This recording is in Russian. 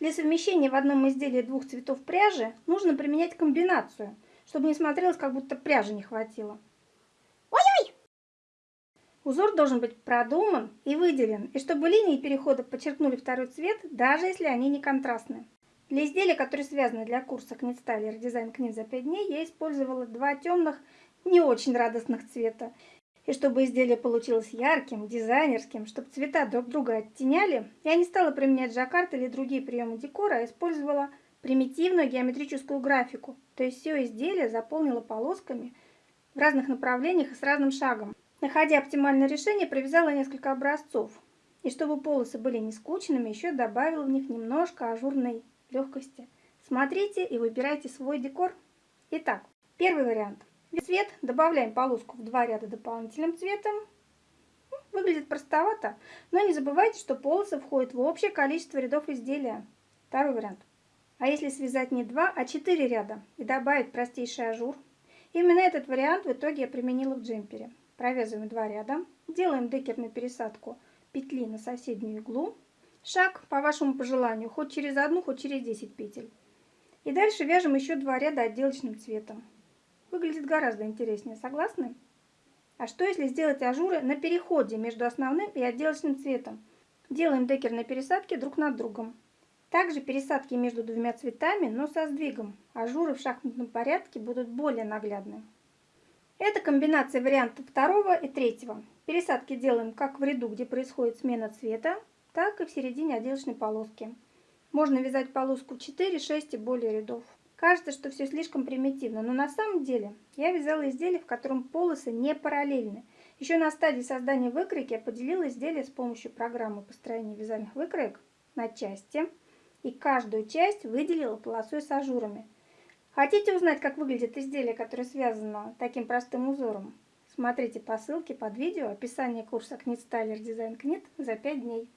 Для совмещения в одном изделии двух цветов пряжи нужно применять комбинацию, чтобы не смотрелось, как будто пряжи не хватило. Ой-ой! Узор должен быть продуман и выделен, и чтобы линии перехода подчеркнули второй цвет, даже если они не контрастны. Для изделия, которые связаны для курса Styler Design Knit за 5 дней, я использовала два темных, не очень радостных цвета. И чтобы изделие получилось ярким, дизайнерским, чтобы цвета друг друга оттеняли, я не стала применять жаккард или другие приемы декора, а использовала примитивную геометрическую графику. То есть все изделие заполнила полосками в разных направлениях и с разным шагом. Находя оптимальное решение, провязала несколько образцов. И чтобы полосы были не скучными, еще добавила в них немножко ажурной легкости. Смотрите и выбирайте свой декор. Итак, первый вариант. Цвет добавляем полоску в два ряда дополнительным цветом. Ну, выглядит простовато, но не забывайте, что полосы входят в общее количество рядов изделия. Второй вариант. А если связать не два, а четыре ряда и добавить простейший ажур? Именно этот вариант в итоге я применила в джемпере. Провязываем два ряда, делаем декерную пересадку петли на соседнюю иглу, Шаг по вашему пожеланию, хоть через одну, хоть через 10 петель. И дальше вяжем еще два ряда отделочным цветом. Выглядит гораздо интереснее, согласны? А что если сделать ажуры на переходе между основным и отделочным цветом? Делаем декерные пересадки друг над другом. Также пересадки между двумя цветами, но со сдвигом. Ажуры в шахматном порядке будут более наглядны. Это комбинация вариантов второго и третьего. Пересадки делаем как в ряду, где происходит смена цвета, так и в середине отделочной полоски. Можно вязать полоску 4, 6 и более рядов. Кажется, что все слишком примитивно, но на самом деле я вязала изделие, в котором полосы не параллельны. Еще на стадии создания выкройки я поделила изделие с помощью программы построения вязальных выкроек на части и каждую часть выделила полосой с ажурами. Хотите узнать, как выглядит изделие, которое связано таким простым узором? Смотрите по ссылке под видео описание курса Knit Styler Design Knit за 5 дней.